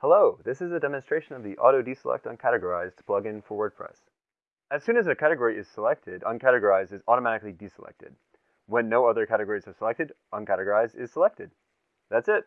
Hello, this is a demonstration of the Auto Deselect Uncategorized plugin for WordPress. As soon as a category is selected, Uncategorized is automatically deselected. When no other categories are selected, Uncategorized is selected. That's it.